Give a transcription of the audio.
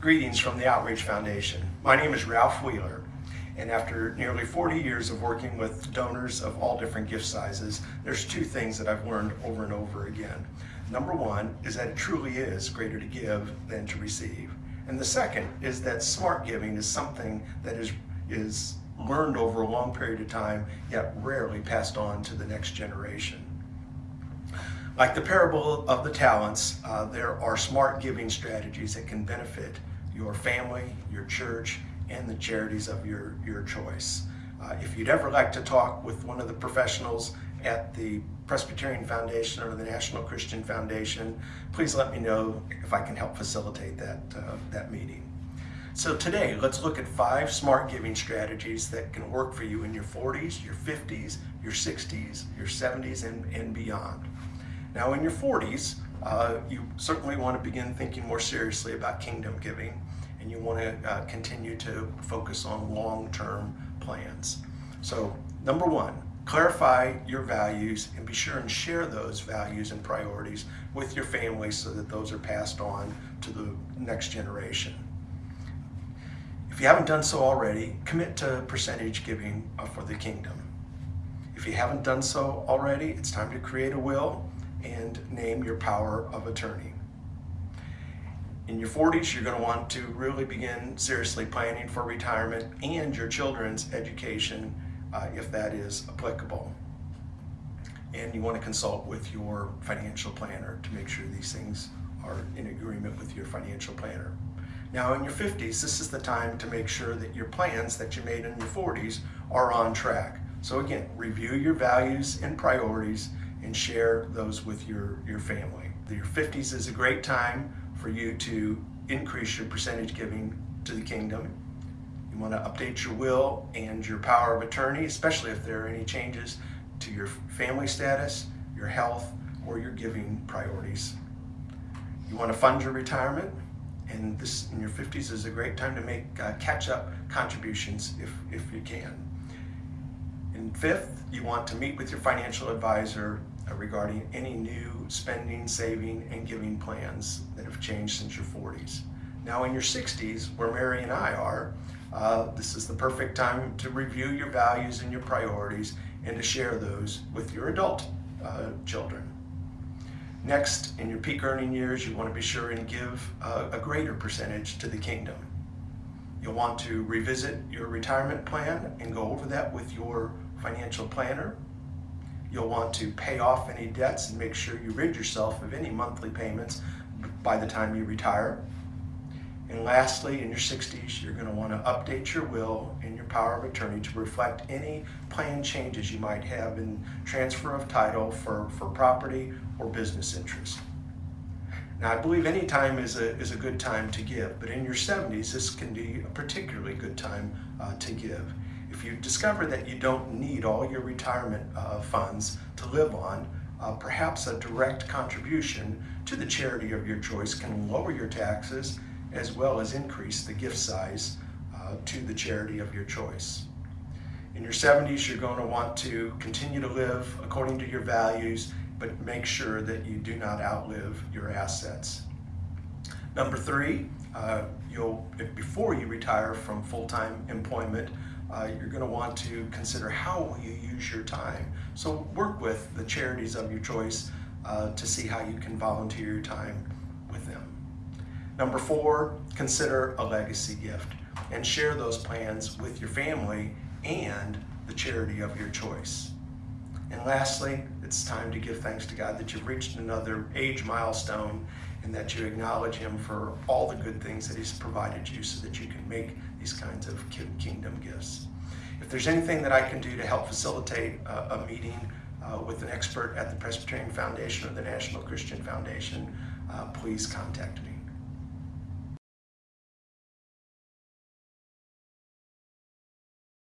Greetings from the Outreach Foundation. My name is Ralph Wheeler, and after nearly 40 years of working with donors of all different gift sizes, there's two things that I've learned over and over again. Number one is that it truly is greater to give than to receive. And the second is that smart giving is something that is, is learned over a long period of time, yet rarely passed on to the next generation. Like the parable of the talents, uh, there are smart giving strategies that can benefit your family, your church, and the charities of your, your choice. Uh, if you'd ever like to talk with one of the professionals at the Presbyterian Foundation or the National Christian Foundation, please let me know if I can help facilitate that, uh, that meeting. So today, let's look at five smart giving strategies that can work for you in your 40s, your 50s, your 60s, your 70s, and, and beyond. Now in your 40s, uh, you certainly want to begin thinking more seriously about kingdom giving and you want to uh, continue to focus on long-term plans. So number one, clarify your values and be sure and share those values and priorities with your family so that those are passed on to the next generation. If you haven't done so already, commit to percentage giving uh, for the kingdom. If you haven't done so already, it's time to create a will and name your power of attorney. In your 40s, you're going to want to really begin seriously planning for retirement and your children's education uh, if that is applicable. And you want to consult with your financial planner to make sure these things are in agreement with your financial planner. Now in your 50s, this is the time to make sure that your plans that you made in your 40s are on track. So again, review your values and priorities and share those with your, your family. Your 50s is a great time for you to increase your percentage giving to the kingdom. You want to update your will and your power of attorney, especially if there are any changes to your family status, your health, or your giving priorities. You want to fund your retirement, and this in your 50s is a great time to make uh, catch-up contributions if, if you can. And fifth, you want to meet with your financial advisor uh, regarding any new spending, saving, and giving plans that have changed since your 40s. Now in your 60s, where Mary and I are, uh, this is the perfect time to review your values and your priorities and to share those with your adult uh, children. Next, in your peak earning years, you want to be sure and give uh, a greater percentage to the kingdom. You'll want to revisit your retirement plan and go over that with your financial planner You'll want to pay off any debts and make sure you rid yourself of any monthly payments by the time you retire. And lastly, in your 60s, you're going to want to update your will and your power of attorney to reflect any planned changes you might have in transfer of title for, for property or business interests. Now, I believe any time is a, is a good time to give, but in your 70s, this can be a particularly good time uh, to give. If you discover that you don't need all your retirement uh, funds to live on, uh, perhaps a direct contribution to the charity of your choice can lower your taxes as well as increase the gift size uh, to the charity of your choice. In your 70s, you're going to want to continue to live according to your values, but make sure that you do not outlive your assets. Number three, uh, you'll, before you retire from full-time employment, uh, you're going to want to consider how you use your time. So work with the charities of your choice uh, to see how you can volunteer your time with them. Number four, consider a legacy gift and share those plans with your family and the charity of your choice. And lastly, it's time to give thanks to God that you've reached another age milestone and that you acknowledge him for all the good things that he's provided you so that you can make these kinds of kingdom gifts. If there's anything that I can do to help facilitate a, a meeting uh, with an expert at the Presbyterian Foundation or the National Christian Foundation, uh, please contact me.